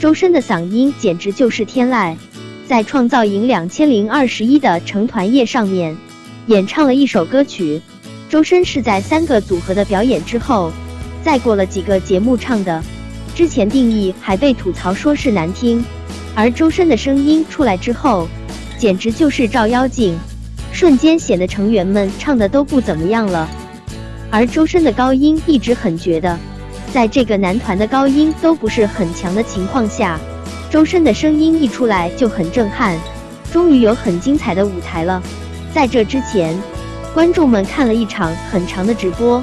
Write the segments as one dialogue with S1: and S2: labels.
S1: 周深的嗓音简直就是天籁，在创造营两千零二十一的成团夜上面演唱了一首歌曲。周深是在三个组合的表演之后，再过了几个节目唱的。之前定义还被吐槽说是难听，而周深的声音出来之后，简直就是照妖镜，瞬间显得成员们唱的都不怎么样了。而周深的高音一直很绝的。在这个男团的高音都不是很强的情况下，周深的声音一出来就很震撼，终于有很精彩的舞台了。在这之前，观众们看了一场很长的直播，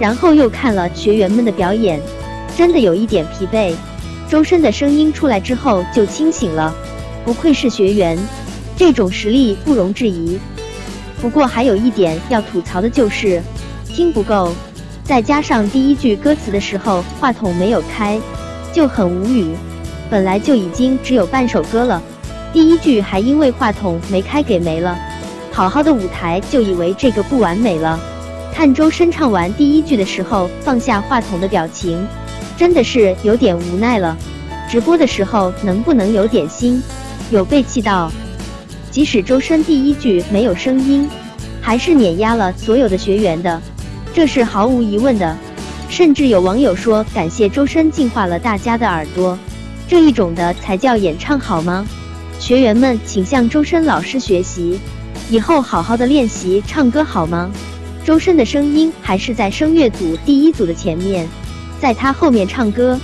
S1: 然后又看了学员们的表演，真的有一点疲惫。周深的声音出来之后就清醒了，不愧是学员，这种实力不容置疑。不过还有一点要吐槽的就是听不够。再加上第一句歌词的时候话筒没有开，就很无语。本来就已经只有半首歌了，第一句还因为话筒没开给没了。好好的舞台就以为这个不完美了。看周深唱完第一句的时候放下话筒的表情，真的是有点无奈了。直播的时候能不能有点心？有被气到。即使周深第一句没有声音，还是碾压了所有的学员的。这是毫无疑问的，甚至有网友说感谢周深净化了大家的耳朵，这一种的才叫演唱好吗？学员们请向周深老师学习，以后好好的练习唱歌好吗？周深的声音还是在声乐组第一组的前面，在他后面唱歌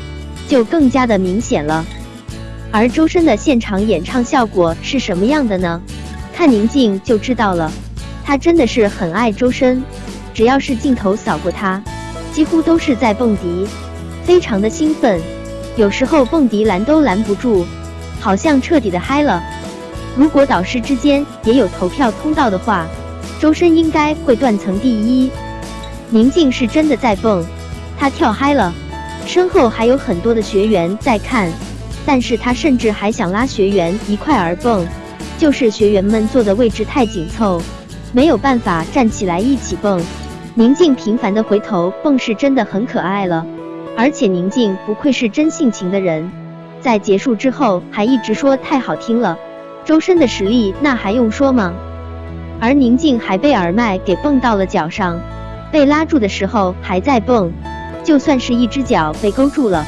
S1: 就更加的明显了。而周深的现场演唱效果是什么样的呢？看宁静就知道了，他真的是很爱周深。只要是镜头扫过他，几乎都是在蹦迪，非常的兴奋，有时候蹦迪拦都拦不住，好像彻底的嗨了。如果导师之间也有投票通道的话，周深应该会断层第一。宁静是真的在蹦，他跳嗨了，身后还有很多的学员在看，但是他甚至还想拉学员一块儿蹦，就是学员们坐的位置太紧凑，没有办法站起来一起蹦。宁静频繁的回头蹦是真的很可爱了，而且宁静不愧是真性情的人，在结束之后还一直说太好听了。周深的实力那还用说吗？而宁静还被耳麦给蹦到了脚上，被拉住的时候还在蹦，就算是一只脚被勾住了，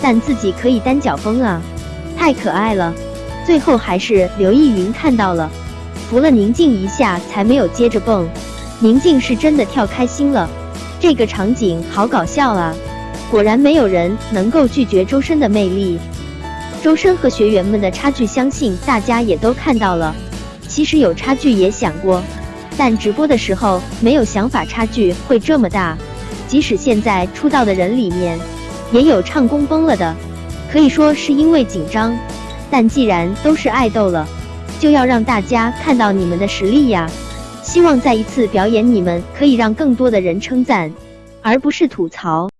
S1: 但自己可以单脚蹦啊，太可爱了。最后还是刘逸云看到了，扶了宁静一下才没有接着蹦。宁静是真的跳开心了，这个场景好搞笑啊！果然没有人能够拒绝周深的魅力。周深和学员们的差距，相信大家也都看到了。其实有差距也想过，但直播的时候没有想法差距会这么大。即使现在出道的人里面，也有唱功崩了的，可以说是因为紧张。但既然都是爱豆了，就要让大家看到你们的实力呀！希望再一次表演，你们可以让更多的人称赞，而不是吐槽。